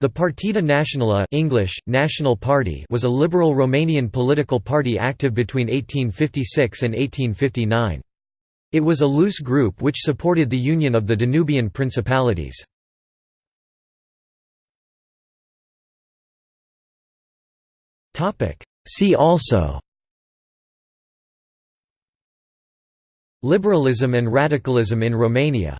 The Partida Națională English, National Party was a liberal Romanian political party active between 1856 and 1859. It was a loose group which supported the union of the Danubian principalities. See also Liberalism and radicalism in Romania